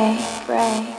Pray.